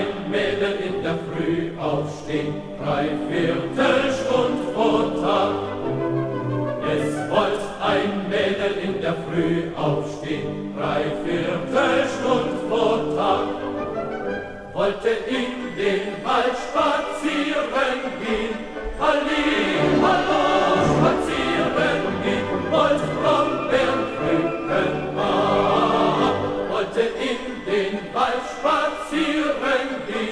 Wein mitten in der Früh aufstehen, drei Viertelstund vor Tag. Es wollt ein Mädel in der Früh aufstehen, drei Viertelstund vor Tag. Wollte in den Wald spazieren gehen, den Wald spazieren gehen,